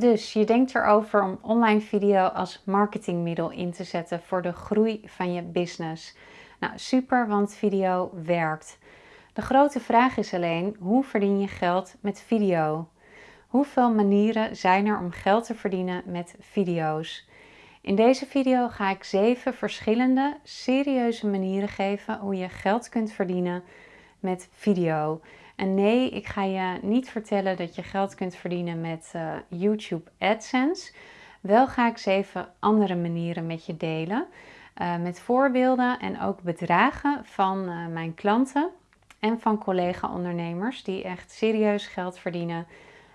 Dus je denkt erover om online video als marketingmiddel in te zetten voor de groei van je business. Nou, super, want video werkt. De grote vraag is alleen, hoe verdien je geld met video? Hoeveel manieren zijn er om geld te verdienen met video's? In deze video ga ik zeven verschillende serieuze manieren geven hoe je geld kunt verdienen met video. En nee, ik ga je niet vertellen dat je geld kunt verdienen met uh, YouTube AdSense. Wel ga ik zeven andere manieren met je delen. Uh, met voorbeelden en ook bedragen van uh, mijn klanten en van collega-ondernemers die echt serieus geld verdienen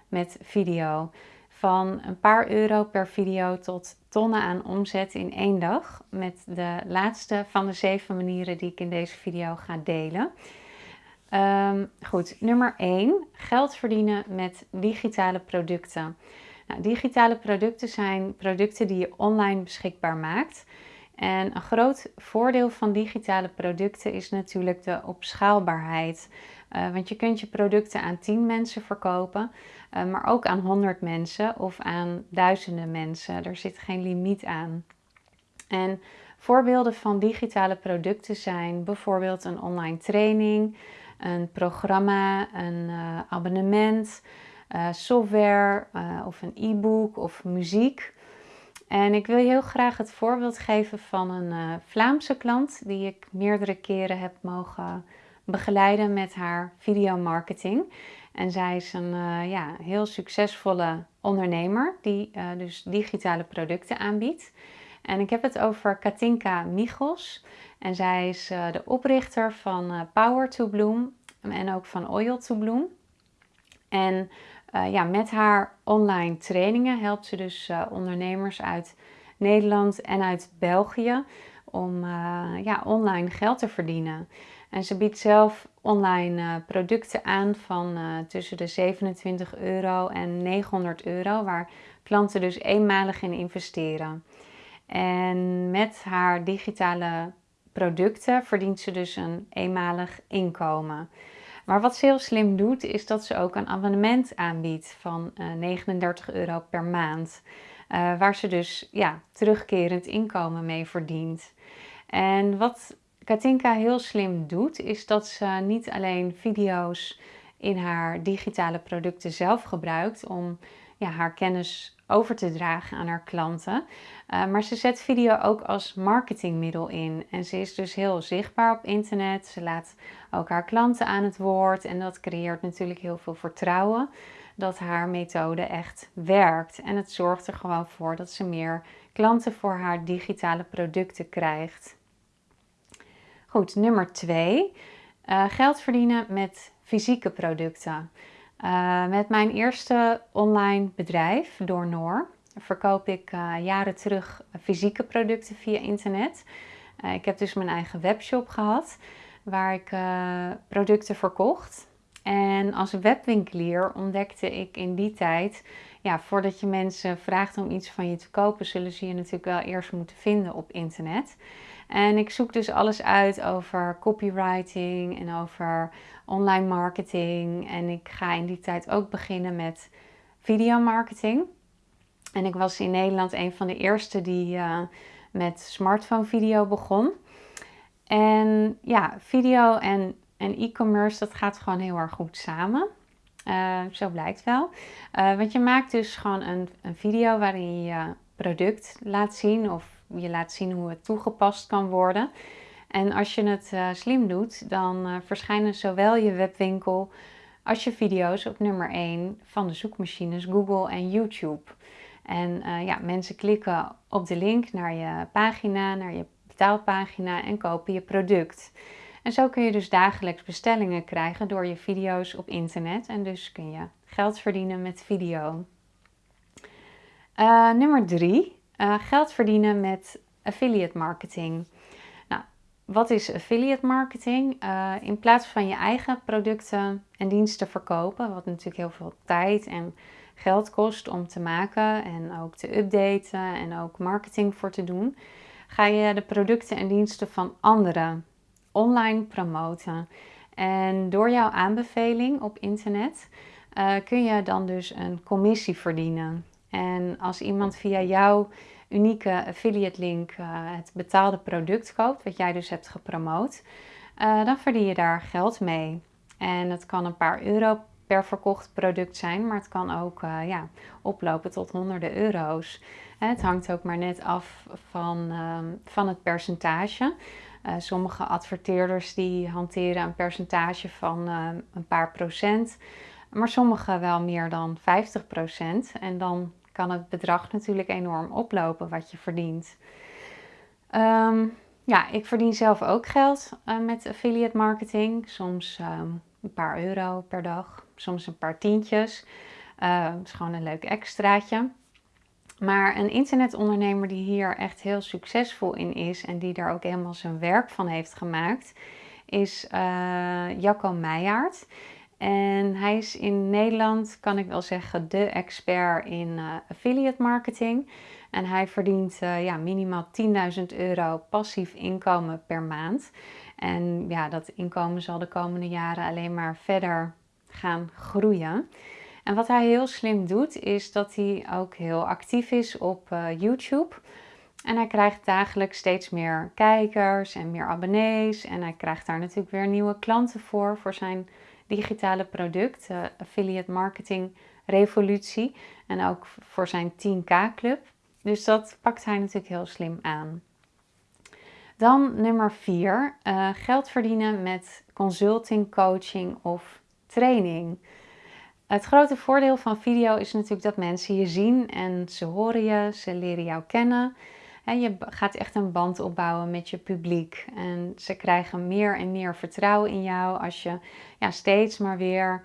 met video. Van een paar euro per video tot tonnen aan omzet in één dag. Met de laatste van de zeven manieren die ik in deze video ga delen. Um, goed, nummer 1. Geld verdienen met digitale producten. Nou, digitale producten zijn producten die je online beschikbaar maakt. En een groot voordeel van digitale producten is natuurlijk de opschaalbaarheid. Uh, want je kunt je producten aan 10 mensen verkopen, uh, maar ook aan 100 mensen of aan duizenden mensen. Er zit geen limiet aan. En voorbeelden van digitale producten zijn bijvoorbeeld een online training, een programma, een uh, abonnement, uh, software uh, of een e-book of muziek. En ik wil je heel graag het voorbeeld geven van een Vlaamse klant die ik meerdere keren heb mogen begeleiden met haar videomarketing. En zij is een ja, heel succesvolle ondernemer die dus digitale producten aanbiedt. En ik heb het over Katinka Michels. En zij is uh, de oprichter van uh, Power to Bloom en ook van Oil to Bloom. En uh, ja, met haar online trainingen helpt ze dus ondernemers uit Nederland en uit België om ja, online geld te verdienen. En ze biedt zelf online producten aan van tussen de 27 euro en 900 euro, waar klanten dus eenmalig in investeren. En met haar digitale producten verdient ze dus een eenmalig inkomen. Maar wat ze heel slim doet, is dat ze ook een abonnement aanbiedt van uh, eh, 39 euro per maand. Uh, waar ze dus ja, terugkerend inkomen mee verdient. En wat Katinka heel slim doet, is dat ze niet alleen video's in haar digitale producten zelf gebruikt om ja, haar kennis over te dragen aan haar klanten. Uh, maar ze zet video ook als marketingmiddel in. En ze is dus heel zichtbaar op internet. Ze laat ook haar klanten aan het woord. En dat creëert natuurlijk heel veel vertrouwen dat haar methode echt werkt. En het zorgt er gewoon voor dat ze meer klanten voor haar digitale producten krijgt. Goed, nummer 2. Uh, eh, geld verdienen met fysieke producten. Uh, met mijn eerste online bedrijf, Door Noor, verkoop ik uh, jaren terug fysieke producten via internet. Uh, ik heb dus mijn eigen webshop gehad, waar ik producten verkocht. En als webwinkelier ontdekte ik in die tijd, ja, voordat je mensen vraagt om iets van je te kopen, zullen ze je natuurlijk wel eerst moeten vinden op internet. En ik zoek dus alles uit over copywriting en over online marketing. En ik ga in die tijd ook beginnen met videomarketing. En ik was in Nederland een van de eerste die uh, met smartphone video begon. En ja, video en, e-commerce, dat gaat gewoon heel erg goed samen. Uh, zo blijkt wel. Uh, want je maakt dus gewoon een, een video waarin je product laat zien of je laat zien hoe het toegepast kan worden. En als je het uh, slim doet, dan uh, verschijnen zowel je webwinkel als je video's op nummer 1 van de zoekmachines Google en YouTube. En uh, ja, mensen klikken op de link naar je pagina, naar je betaalpagina en kopen je product. En zo kun je dus dagelijks bestellingen krijgen door je video's op internet. En dus kun je geld verdienen met video. nummer 3 uh, geld verdienen met affiliate marketing. Nou, wat is affiliate marketing? Uh, in plaats van je eigen producten en diensten verkopen, wat natuurlijk heel veel tijd en geld kost om te maken en ook te updaten en ook marketing voor te doen, ga je de producten en diensten van anderen online promoten. En door jouw aanbeveling op internet uh, kun je dan dus een commissie verdienen. En als iemand via jouw unieke affiliate link uh, het betaalde product koopt, wat jij dus hebt gepromoot, uh, dan verdien je daar geld mee. En het kan een paar euro per verkocht product zijn, maar het kan ook uh, ja, oplopen tot honderden euro's. Het hangt ook maar net af van, ehm, van het percentage. Sommige adverteerders die hanteren een percentage van uh, een paar procent, maar sommige wel meer dan 50 procent. En dan kan het bedrag natuurlijk enorm oplopen wat je verdient. Um, ja, ik verdien zelf ook geld uh, met affiliate marketing. Soms um, een paar euro per dag, soms een paar tientjes. Het is gewoon een leuk extraatje. Maar een internetondernemer die hier echt heel succesvol in is en die daar ook helemaal zijn werk van heeft gemaakt, is uh, Jacco Meijaard. En hij is in Nederland, kan ik wel zeggen, de expert in uh, affiliate marketing. En hij verdient uh, ja, minimaal 10.000 euro passief inkomen per maand. En ja, dat inkomen zal de komende jaren alleen maar verder gaan groeien. En wat hij heel slim doet, is dat hij ook heel actief is op uh, YouTube. En hij krijgt dagelijks steeds meer kijkers en meer abonnees. En hij krijgt daar natuurlijk weer nieuwe klanten voor, voor zijn digitale product, uh, Affiliate Marketing Revolutie. En ook voor zijn 10K Club. Dus dat pakt hij natuurlijk heel slim aan. Dan nummer 4, uh, eh, geld verdienen met consulting, coaching of training. Het grote voordeel van video is natuurlijk dat mensen je zien en ze horen je, ze leren jou kennen. Je gaat echt een band opbouwen met je publiek. En ze krijgen meer en meer vertrouwen in jou als je ja, steeds maar weer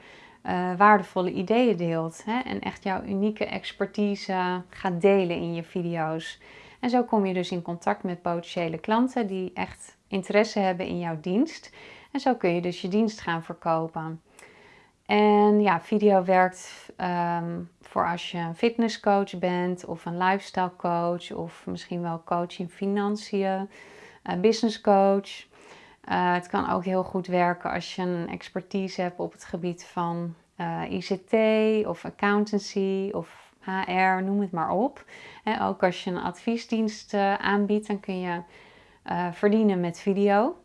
uh, waardevolle ideeën deelt. Hè? En echt jouw unieke expertise gaat delen in je video's. En zo kom je dus in contact met potentiële klanten die echt interesse hebben in jouw dienst. En zo kun je dus je dienst gaan verkopen. En ja, video werkt um, voor als je een fitnesscoach bent of een lifestyle coach of misschien wel coach in financiën, een business coach. Uh, het kan ook heel goed werken als je een expertise hebt op het gebied van eh, ICT of accountancy of HR, noem het maar op. En ook als je een adviesdienst aanbiedt, dan kun je verdienen met video.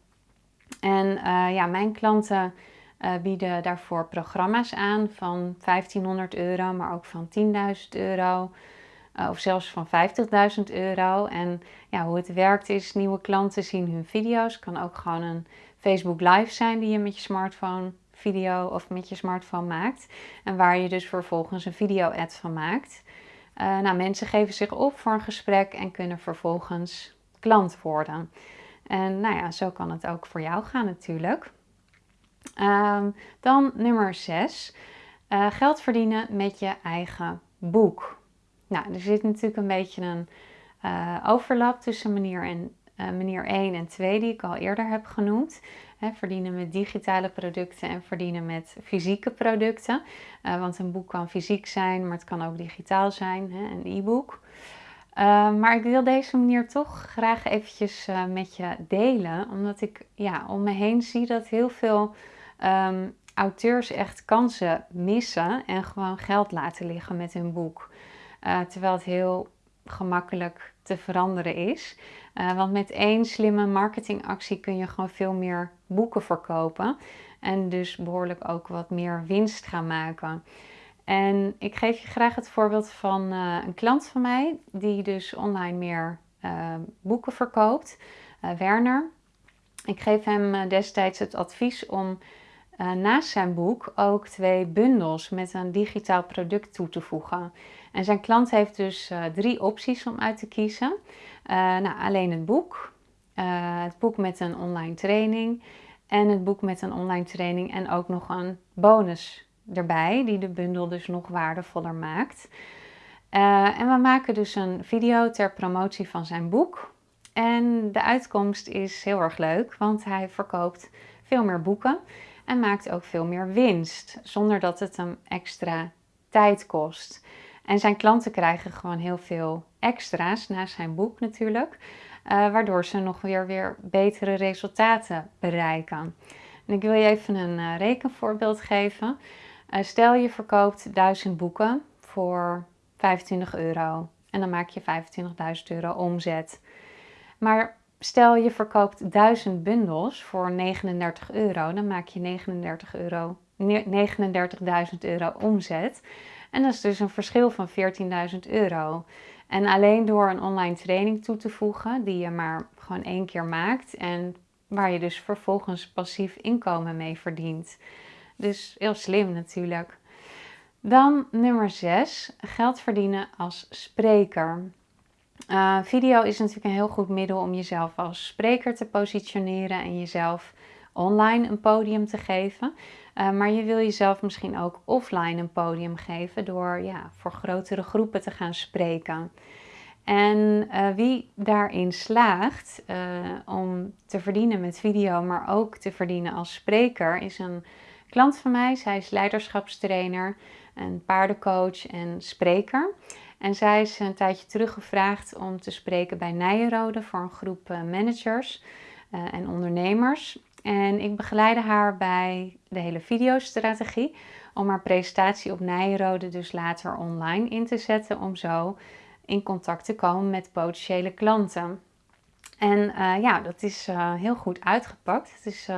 En ja, mijn klanten uh, bieden daarvoor programma's aan van 1500 euro, maar ook van 10.000 euro. Uh, of zelfs van 50.000 euro. En ja, hoe het werkt is, nieuwe klanten zien hun video's. Kan ook gewoon een Facebook Live zijn die je met je smartphone video of met je smartphone maakt. En waar je dus vervolgens een video-ad van maakt. Uh, nou, mensen geven zich op voor een gesprek en kunnen vervolgens klant worden. En nou ja, zo kan het ook voor jou gaan natuurlijk. Um, dan nummer 6. Uh, eh, geld verdienen met je eigen boek. Nou, er zit natuurlijk een beetje een uh, overlap tussen manier, en, uh, manier 1 en 2 die ik al eerder heb genoemd. Verdienen met digitale producten en verdienen met fysieke producten. want een boek kan fysiek zijn, maar het kan ook digitaal zijn, een e-book. Ehm, maar ik wil deze manier toch graag eventjes met je delen, omdat ik ja, om me heen zie dat heel veel um, auteurs echt kansen missen en gewoon geld laten liggen met hun boek. Uh, terwijl het heel gemakkelijk te veranderen is. Uh, want met één slimme marketingactie kun je gewoon veel meer boeken verkopen. En dus behoorlijk ook wat meer winst gaan maken. En ik geef je graag het voorbeeld van uh, een klant van mij, die dus online meer boeken verkoopt. Werner. Ik geef hem destijds het advies om uh, naast zijn boek ook twee bundels met een digitaal product toe te voegen. En zijn klant heeft dus uh, drie opties om uit te kiezen. Uh, nou, alleen het boek, het boek met een online training en het boek met een online training en ook nog een bonus erbij, die de bundel dus nog waardevoller maakt. en we maken dus een video ter promotie van zijn boek. En de uitkomst is heel erg leuk, want hij verkoopt veel meer boeken en maakt ook veel meer winst, zonder dat het hem extra tijd kost. En zijn klanten krijgen gewoon heel veel extra's naast zijn boek natuurlijk, uh, waardoor ze nog weer, weer betere resultaten bereiken. En ik wil je even een uh, rekenvoorbeeld geven. Uh, stel je verkoopt 1000 boeken voor 25 euro. En dan maak je 25.000 euro omzet. Maar stel je verkoopt 1000 bundels voor 39 euro, dan maak je 39 euro, 39.000 euro omzet. En dat is dus een verschil van 14.000 euro. En alleen door een online training toe te voegen, die je maar gewoon één keer maakt en waar je dus vervolgens passief inkomen mee verdient. Dus heel slim natuurlijk. Dan nummer 6, geld verdienen als spreker. Uh, video is natuurlijk een heel goed middel om jezelf als spreker te positioneren en jezelf online een podium te geven. Uh, maar je wil jezelf misschien ook offline een podium geven door ja, voor grotere groepen te gaan spreken. En uh, wie daarin slaagt om te verdienen met video, maar ook te verdienen als spreker, is een klant van mij. Zij is leiderschapstrainer, een paardencoach en spreker. En zij is een tijdje terug gevraagd om te spreken bij Nijenrode voor een groep eh, managers uh, en ondernemers. En ik begeleide haar bij de hele videostrategie om haar presentatie op Nijenrode dus later online in te zetten om zo in contact te komen met potentiële klanten. En uh, ja, dat is heel goed uitgepakt. Het is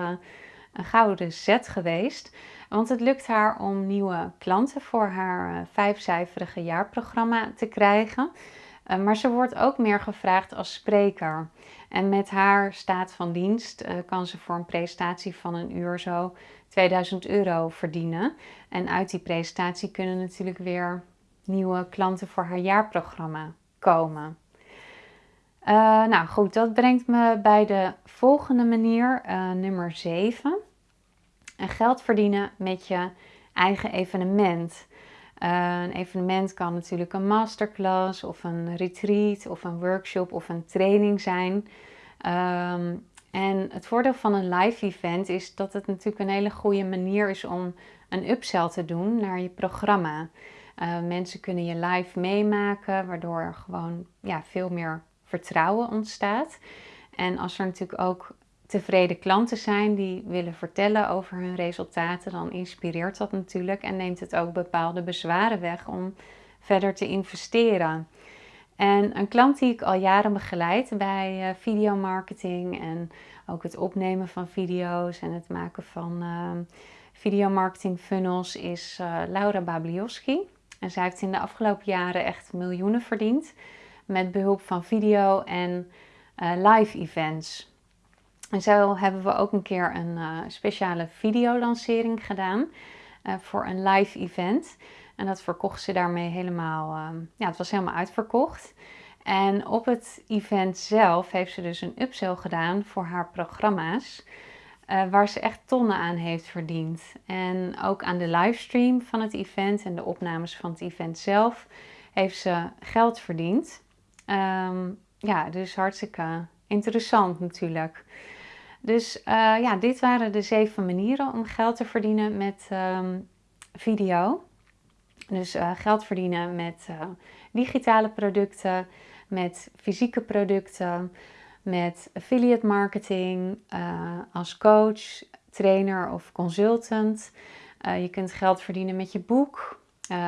een gouden zet geweest. Want het lukt haar om nieuwe klanten voor haar eh, vijfcijferige jaarprogramma te krijgen. Eh, maar ze wordt ook meer gevraagd als spreker. En met haar staat van dienst eh, kan ze voor een presentatie van een uur zo 2000 euro verdienen. En uit die presentatie kunnen natuurlijk weer nieuwe klanten voor haar jaarprogramma komen. nou goed, dat brengt me bij de volgende manier, nummer 7 en geld verdienen met je eigen evenement. Uh, een evenement kan natuurlijk een masterclass of een retreat of een workshop of een training zijn. Um, en het voordeel van een live event is dat het natuurlijk een hele goede manier is om een upsell te doen naar je programma. Uh, mensen kunnen je live meemaken, waardoor er gewoon ja, veel meer vertrouwen ontstaat. En als er natuurlijk ook tevreden klanten zijn die willen vertellen over hun resultaten, dan inspireert dat natuurlijk en neemt het ook bepaalde bezwaren weg om verder te investeren. En een klant die ik al jaren begeleid bij uh, videomarketing en ook het opnemen van video's en het maken van uh, videomarketing funnels is uh, Laura Bablioski. En zij heeft in de afgelopen jaren echt miljoenen verdiend met behulp van video en live events. En zo hebben we ook een keer een uh, speciale videolancering gedaan uh, voor een live event. En dat verkocht ze daarmee helemaal, uh, ja, het was helemaal uitverkocht. En op het event zelf heeft ze dus een upsell gedaan voor haar programma's. waar ze echt tonnen aan heeft verdiend. En ook aan de livestream van het event en de opnames van het event zelf heeft ze geld verdiend. Um, ja, dus hartstikke interessant natuurlijk. Dus uh, ja, dit waren de zeven manieren om geld te verdienen met um, video. Dus uh, geld verdienen met uh, digitale producten, met fysieke producten, met affiliate marketing, als coach, trainer of consultant. je kunt geld verdienen met je boek,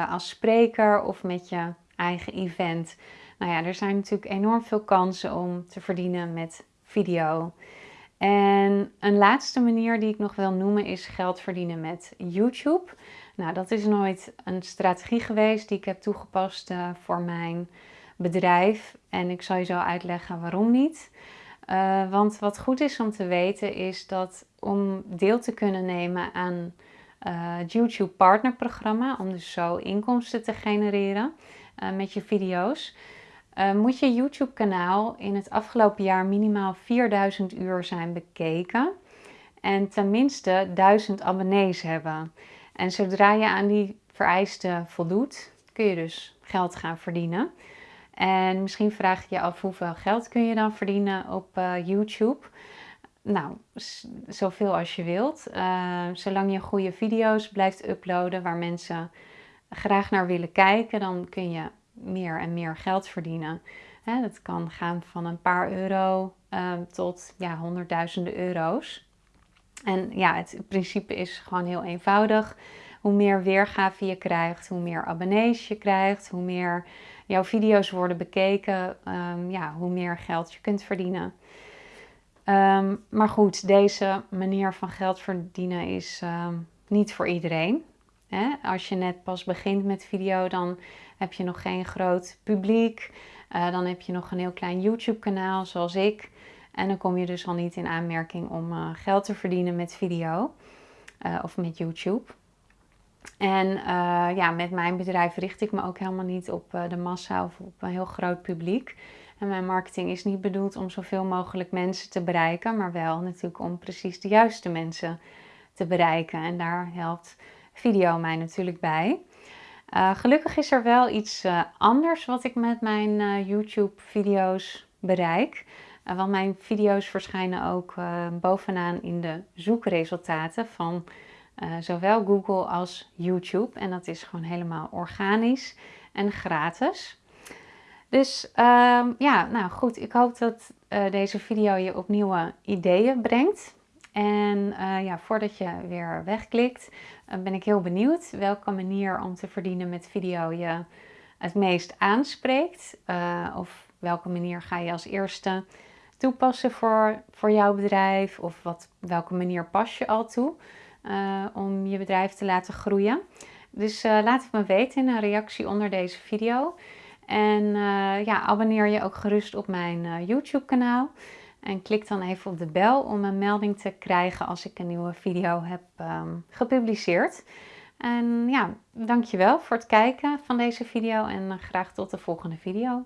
als spreker of met je eigen event. Nou ja, er zijn natuurlijk enorm veel kansen om te verdienen met video. En een laatste manier die ik nog wil noemen is geld verdienen met YouTube. Nou, dat is nooit een strategie geweest die ik heb toegepast uh, voor mijn bedrijf. En ik zal je zo uitleggen waarom niet. Uh, want wat goed is om te weten is dat om deel te kunnen nemen aan het YouTube partnerprogramma, om dus zo inkomsten te genereren met je video's, uh, moet je YouTube kanaal in het afgelopen jaar minimaal 4000 uur zijn bekeken en tenminste 1000 abonnees hebben. En zodra je aan die vereisten voldoet, kun je dus geld gaan verdienen. En misschien vraag je je af hoeveel geld kun je dan verdienen op uh, YouTube. Nou, zoveel als je wilt. Uh, zolang je goede video's blijft uploaden waar mensen graag naar willen kijken, dan kun je meer en meer geld verdienen. Hè, dat kan gaan van een paar euro ehm, tot ja, honderdduizenden euro's. En ja, het principe is gewoon heel eenvoudig. hoe meer weergave je krijgt, hoe meer abonnees je krijgt, hoe meer jouw video's worden bekeken, um, ja, hoe meer geld je kunt verdienen. Ehm, maar goed, deze manier van geld verdienen is ehm, niet voor iedereen. Hè? Als je net pas begint met video, dan heb je nog geen groot publiek. Uh, dan heb je nog een heel klein YouTube-kanaal, zoals ik. En dan kom je dus al niet in aanmerking om uh, geld te verdienen met video uh, of met YouTube. En ja, met mijn bedrijf richt ik me ook helemaal niet op de massa of op een heel groot publiek. En mijn marketing is niet bedoeld om zoveel mogelijk mensen te bereiken, maar wel natuurlijk om precies de juiste mensen te bereiken. En daar helpt video mij natuurlijk bij. Uh, gelukkig is er wel iets uh, anders wat ik met mijn uh, YouTube-video's bereik. want mijn video's verschijnen ook bovenaan in de zoekresultaten van zowel Google als YouTube. En dat is gewoon helemaal organisch en gratis. Dus ehm, ja, nou goed, ik hoop dat deze video je op nieuwe ideeën brengt. En uh, ja, voordat je weer wegklikt, uh, ben ik heel benieuwd welke manier om te verdienen met video je het meest aanspreekt. of welke manier ga je als eerste toepassen voor, voor jouw bedrijf? Of wat, welke manier pas je al toe om je bedrijf te laten groeien? Dus laat het me weten in een reactie onder deze video. En ja, abonneer je ook gerust op mijn YouTube kanaal. En klik dan even op de bel om een melding te krijgen als ik een nieuwe video heb um, gepubliceerd. En ja, dankjewel voor het kijken van deze video en uh, graag tot de volgende video.